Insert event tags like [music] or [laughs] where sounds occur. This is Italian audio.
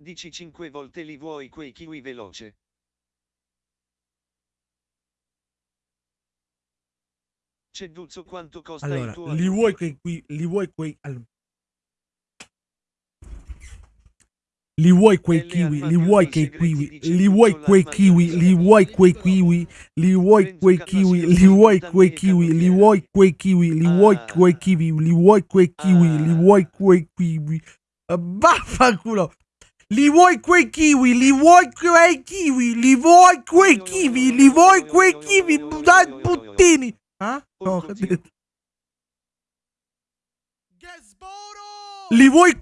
Dici 5 volte li vuoi quei kiwi veloce. Ceduzzo quanto costa Allora, il tuo li vuoi quei qui, li vuoi quei... all- Li vuoi quei kiwi, li vuoi quei kiwi, li vuoi quei kiwi, li vuoi quei kiwi, li vuoi quei kiwi, li vuoi quei kiwi, li vuoi quei kiwi, li vuoi quei kiwi, li vuoi quei kiwi, li vuoi quei kiwi. Vaffanculo! Li vuoi quei kiwi, li vuoi quei kiwi, li vuoi quei kiwi, li vuoi quei kiwi, dai puttini! Ah? No, detto. [laughs] Li vuoi quei